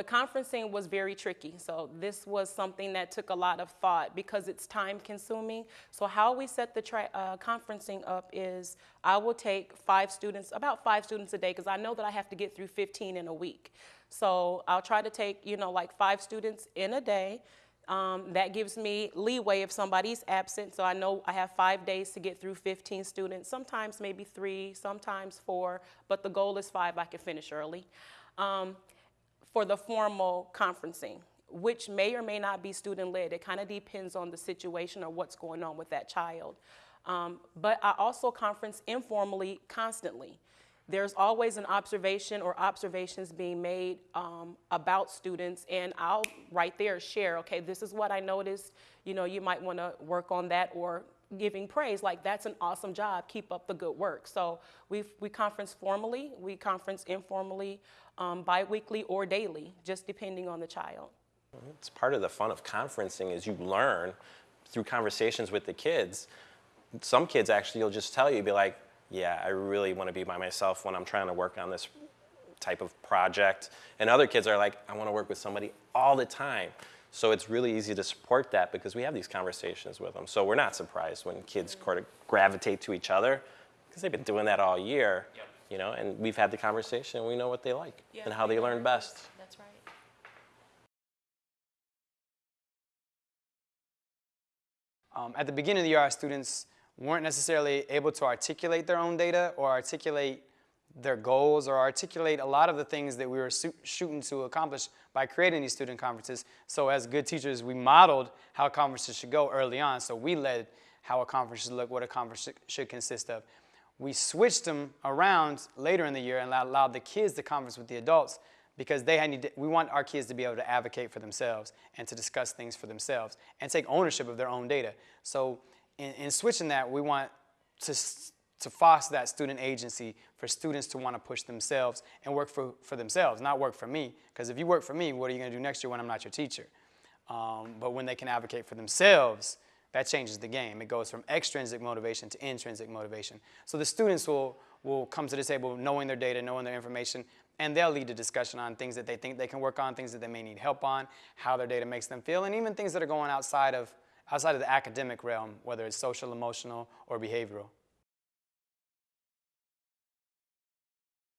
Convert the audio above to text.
the conferencing was very tricky. So this was something that took a lot of thought because it's time consuming. So how we set the uh, conferencing up is I will take five students, about five students a day, because I know that I have to get through 15 in a week. So I'll try to take, you know, like five students in a day. Um, that gives me leeway if somebody's absent, so I know I have five days to get through 15 students, sometimes maybe three, sometimes four, but the goal is five, I can finish early. Um, for the formal conferencing, which may or may not be student-led. It kind of depends on the situation or what's going on with that child. Um, but I also conference informally constantly. There's always an observation or observations being made um, about students and I'll right there share, okay, this is what I noticed, you know, you might wanna work on that or giving praise, like that's an awesome job, keep up the good work. So we we conference formally, we conference informally, um, biweekly or daily, just depending on the child. It's part of the fun of conferencing is you learn through conversations with the kids. Some kids actually, you'll just tell you, be like, yeah, I really want to be by myself when I'm trying to work on this type of project. And other kids are like, I want to work with somebody all the time. So it's really easy to support that because we have these conversations with them. So we're not surprised when kids sort of gravitate to each other because they've been doing that all year, yep. you know, and we've had the conversation and we know what they like yeah, and how they learn best. That's right. Um, at the beginning of the year, our students weren't necessarily able to articulate their own data or articulate their goals or articulate a lot of the things that we were shooting to accomplish by creating these student conferences. So as good teachers, we modeled how conferences should go early on. So we led how a conference should look, what a conference should consist of. We switched them around later in the year and allowed the kids to conference with the adults because they had, we want our kids to be able to advocate for themselves and to discuss things for themselves and take ownership of their own data. So in, in switching that, we want to to foster that student agency for students to want to push themselves and work for, for themselves, not work for me. Because if you work for me, what are you going to do next year when I'm not your teacher? Um, but when they can advocate for themselves, that changes the game. It goes from extrinsic motivation to intrinsic motivation. So the students will, will come to the table knowing their data, knowing their information, and they'll lead a discussion on things that they think they can work on, things that they may need help on, how their data makes them feel, and even things that are going outside of, outside of the academic realm, whether it's social, emotional, or behavioral.